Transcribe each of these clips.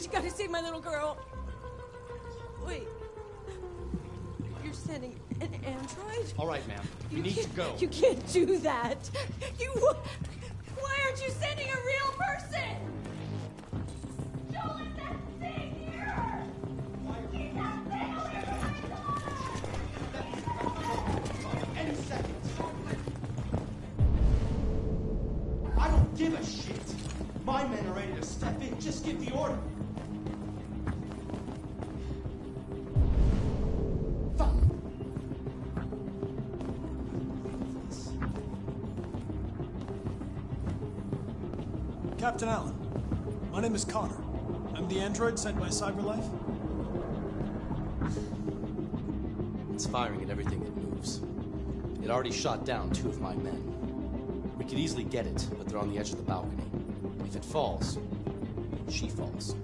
Please, you gotta save my little girl. Wait. You're sending an android? All right, ma'am. You, You need to go. You can't do that. You. Why aren't you sending a real person? Joel, is that thing here? Keep that thing away from my Any second. I don't give a shit. My men are ready to step in. Just give the order. Captain Allen, my name is Connor. I'm the android sent by CyberLife. It's firing at everything that moves. It already shot down two of my men. We could easily get it, but they're on the edge of the balcony. If it falls, she falls.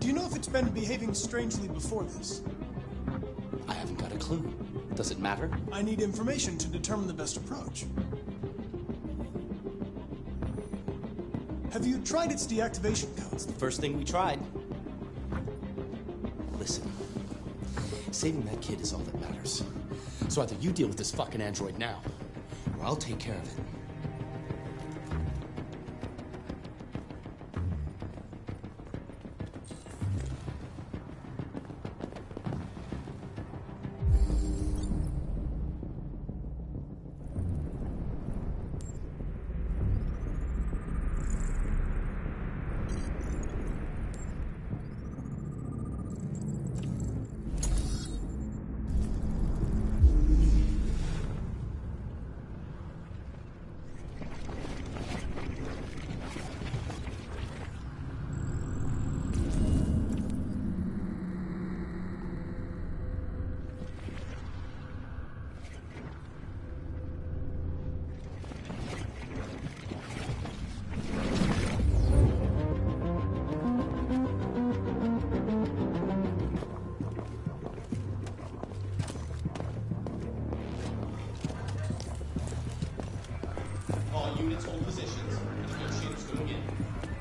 Do you know if it's been behaving strangely before this? I haven't got a clue. Does it matter? I need information to determine the best approach. Have you tried its deactivation codes? The first thing we tried. Listen, saving that kid is all that matters. So either you deal with this fucking android now, or I'll take care of it. Units hold positions. Negotiators going in.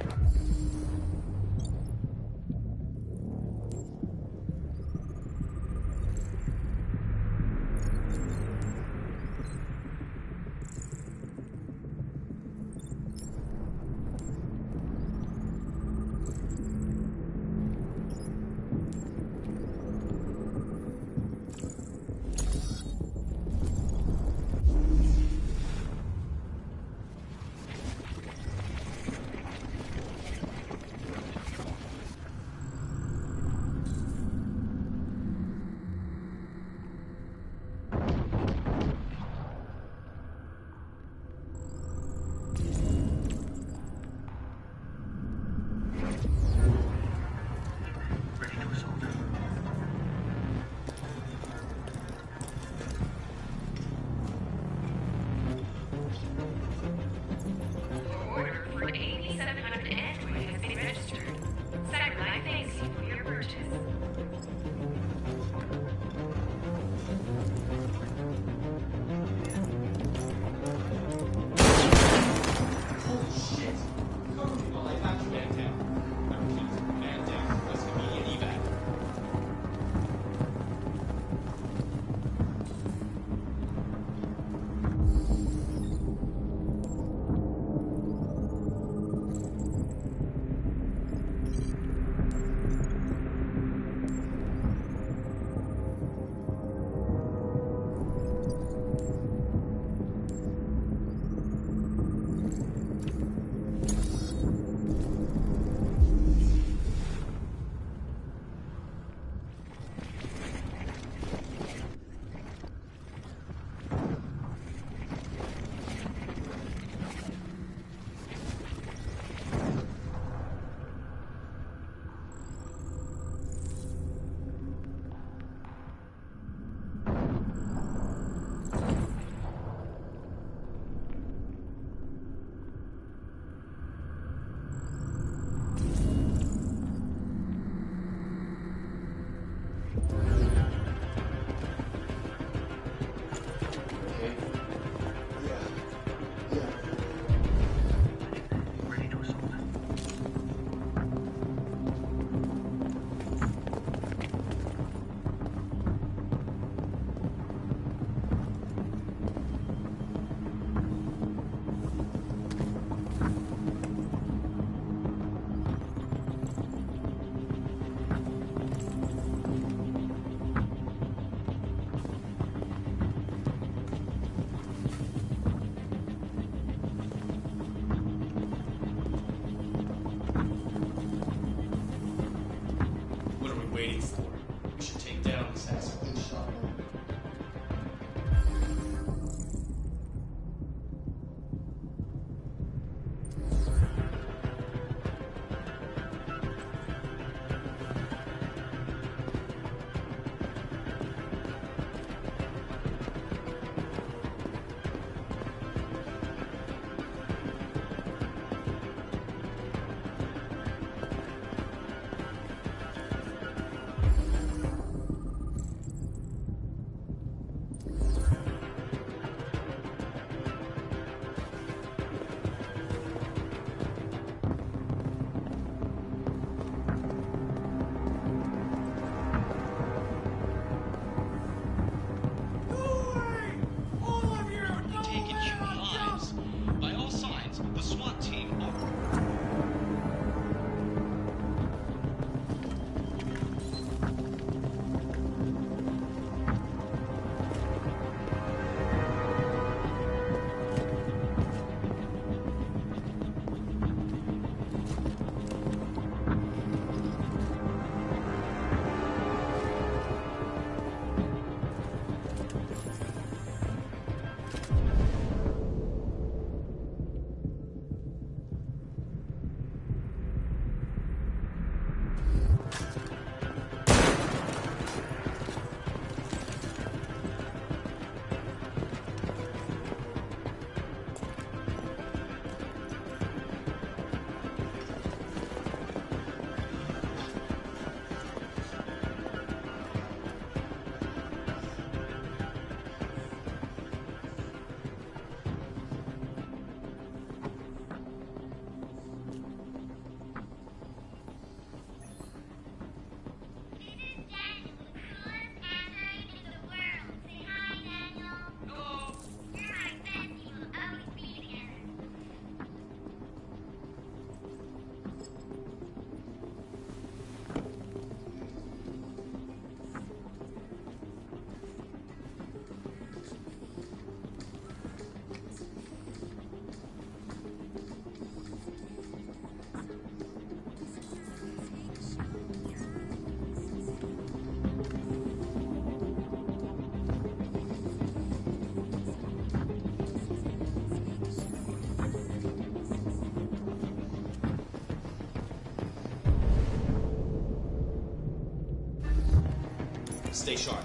Stay sharp.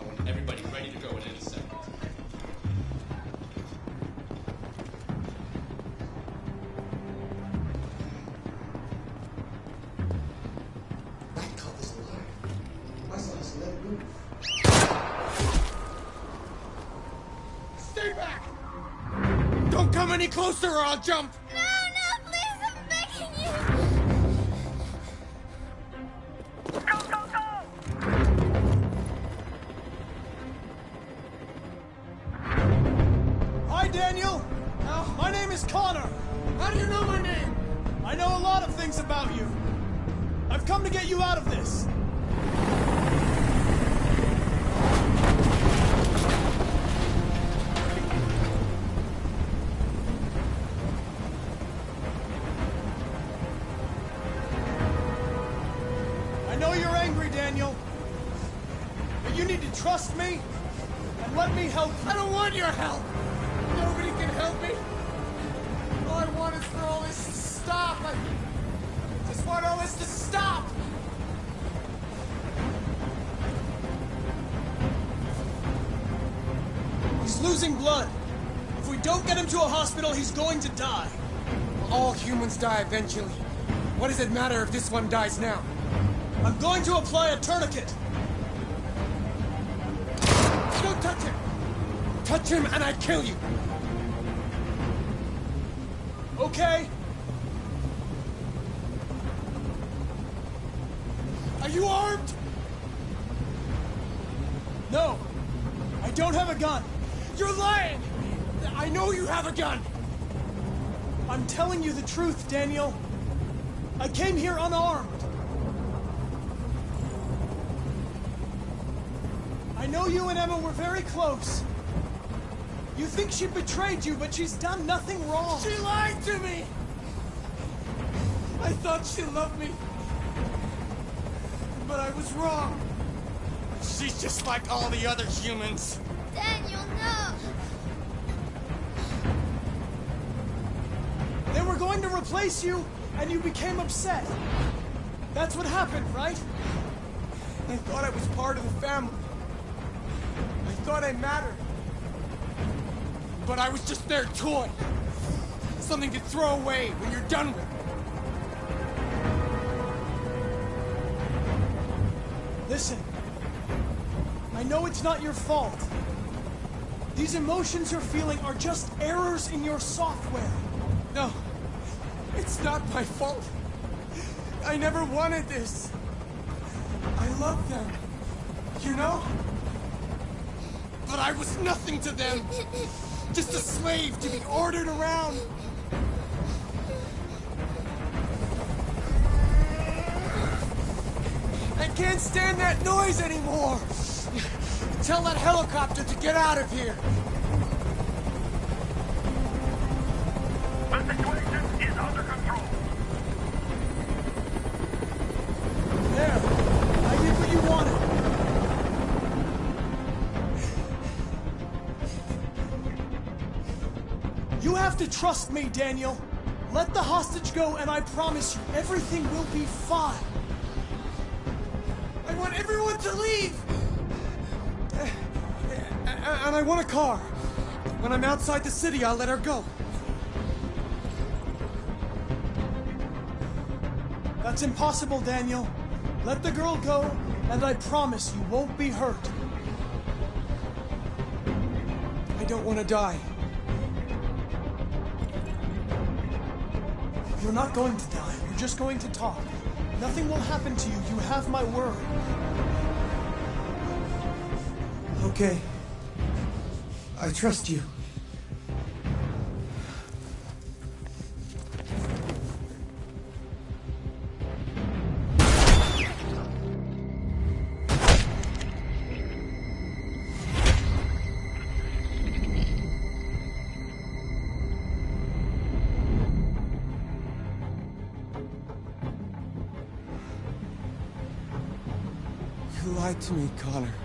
I want everybody ready to go in any second. That is alive. My son has let move. Stay back! Don't come any closer or I'll jump! How do you know my name? I know a lot of things about you. I've come to get you out of this. Losing blood. If we don't get him to a hospital, he's going to die. All humans die eventually. What does it matter if this one dies now? I'm going to apply a tourniquet. Don't touch him! Touch him and I kill you! Okay? Are you armed? No. I don't have a gun. You're lying! I know you have a gun! I'm telling you the truth, Daniel. I came here unarmed. I know you and Emma were very close. You think she betrayed you, but she's done nothing wrong. She lied to me! I thought she loved me. but I was wrong. She's just like all the other humans. Going to replace you, and you became upset. That's what happened, right? I thought I was part of the family. I thought I mattered. But I was just their toy. Something to throw away when you're done with it. Listen. I know it's not your fault. These emotions you're feeling are just errors in your software. No, it's not my fault. I never wanted this. I love them, you know? But I was nothing to them. Just a slave to be ordered around. I can't stand that noise anymore. Tell that helicopter to get out of here. Trust me, Daniel. Let the hostage go, and I promise you, everything will be fine. I want everyone to leave! And I want a car. When I'm outside the city, I'll let her go. That's impossible, Daniel. Let the girl go, and I promise you won't be hurt. I don't want to die. You're not going to die. You're just going to talk. Nothing will happen to you. You have my word. Okay. I trust you. To me, Connor.